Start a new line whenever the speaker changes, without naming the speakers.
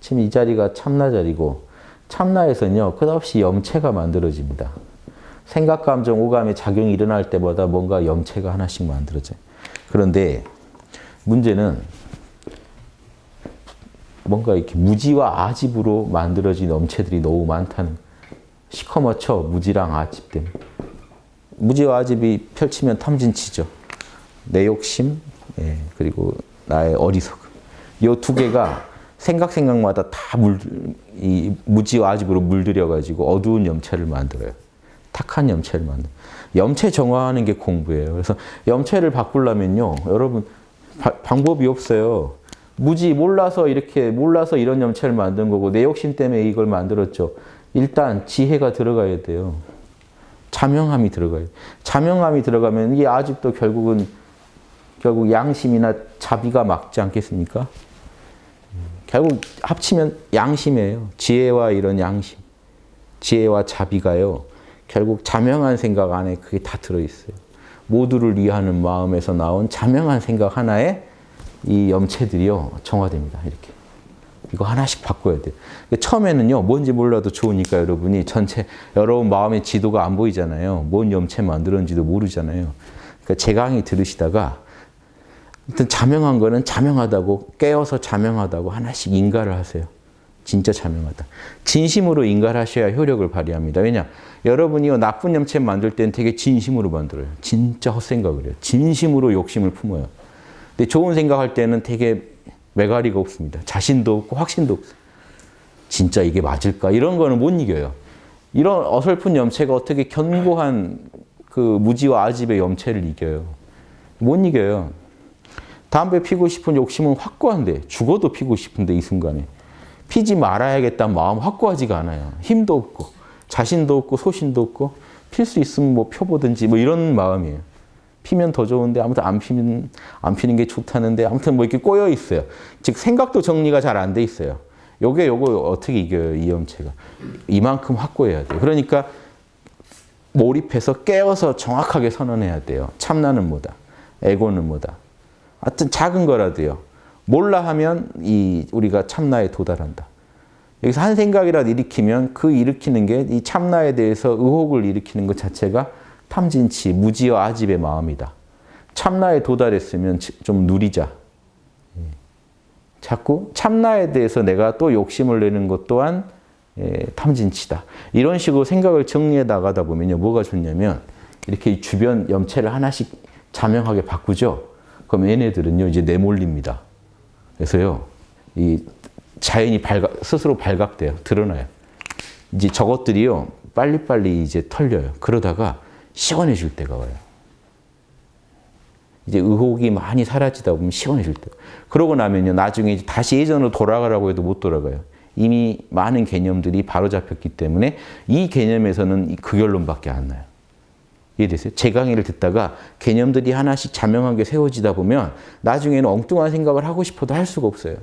지금 이 자리가 참나 자리고 참나에서는요. 끝없이 염체가 만들어집니다. 생각, 감정, 오감의 작용이 일어날 때마다 뭔가 염체가 하나씩 만들어져요. 그런데 문제는 뭔가 이렇게 무지와 아집으로 만들어진 염체들이 너무 많다는 시커멓죠. 무지랑 아집 때문에. 무지와 아집이 펼치면 탐진치죠. 내 욕심, 예, 그리고 나의 어리석음. 이 두 개가 생각 생각마다 다 물, 이 무지와 아집으로 물들여가지고 어두운 염체를 만들어요. 탁한 염체를 만들. 염체 정화하는 게 공부예요. 그래서 염체를 바꾸려면요, 여러분 바, 방법이 없어요. 무지 몰라서 이렇게 몰라서 이런 염체를 만든 거고 내 욕심 때문에 이걸 만들었죠. 일단 지혜가 들어가야 돼요. 자명함이 들어가요. 자명함이 들어가면 이 아집도 결국은 결국 양심이나 자비가 막지 않겠습니까? 결국 합치면 양심이에요. 지혜와 이런 양심, 지혜와 자비가요. 결국 자명한 생각 안에 그게 다 들어있어요. 모두를 위하는 마음에서 나온 자명한 생각 하나에 이 염체들이요 정화됩니다. 이렇게 이거 하나씩 바꿔야 돼요. 처음에는요 뭔지 몰라도 좋으니까 여러분이 전체 여러분 마음의 지도가 안 보이잖아요. 뭔 염체 만들었는지도 모르잖아요. 그러니까 제 강의 들으시다가 아무튼 자명한 거는 자명하다고 깨어서 자명하다고 하나씩 인가를 하세요. 진짜 자명하다. 진심으로 인가를 하셔야 효력을 발휘합니다. 왜냐? 여러분이 나쁜 염체 만들 때는 되게 진심으로 만들어요. 진짜 헛생각을 해요. 진심으로 욕심을 품어요. 근데 좋은 생각할 때는 되게 매가리가 없습니다. 자신도 없고 확신도 없어요. 진짜 이게 맞을까? 이런 거는 못 이겨요. 이런 어설픈 염체가 어떻게 견고한 그 무지와 아집의 염체를 이겨요? 못 이겨요. 담배 피고 싶은 욕심은 확고한데 죽어도 피고 싶은데 이 순간에 피지 말아야겠다는 마음 확고하지가 않아요. 힘도 없고 자신도 없고 소신도 없고 필 수 있으면 뭐 펴보든지 뭐 이런 마음이에요. 피면 더 좋은데 아무튼 안 피면 안 피는 게 좋다는데 아무튼 뭐 이렇게 꼬여 있어요. 즉 생각도 정리가 잘 안 돼 있어요. 요게 요거 어떻게 이겨요 이 염체가 이만큼 확고해야 돼요. 그러니까 몰입해서 깨어서 정확하게 선언해야 돼요. 참나는 뭐다, 에고는 뭐다. 하여튼 작은 거라도요. 몰라 하면 이 우리가 참나에 도달한다. 여기서 한 생각이라도 일으키면 그 일으키는 게 이 참나에 대해서 의혹을 일으키는 것 자체가 탐진치, 무지와 아집의 마음이다. 참나에 도달했으면 좀 누리자. 예. 자꾸 참나에 대해서 내가 또 욕심을 내는 것 또한 예, 탐진치다. 이런 식으로 생각을 정리해 나가다 보면요. 뭐가 좋냐면 이렇게 주변 염체를 하나씩 자명하게 바꾸죠. 그럼 얘네들은요. 이제 내몰립니다. 그래서요. 이 자연이 발각, 스스로 발각돼요. 드러나요. 이제 저것들이요. 빨리빨리 이제 털려요. 그러다가 시원해질 때가 와요. 이제 의혹이 많이 사라지다 보면 시원해질 때. 그러고 나면요. 나중에 다시 예전으로 돌아가라고 해도 못 돌아가요. 이미 많은 개념들이 바로잡혔기 때문에 이 개념에서는 그 결론밖에 안 나요. 이해되세요? 제 강의를 듣다가 개념들이 하나씩 자명하게 세워지다 보면 나중에는 엉뚱한 생각을 하고 싶어도 할 수가 없어요.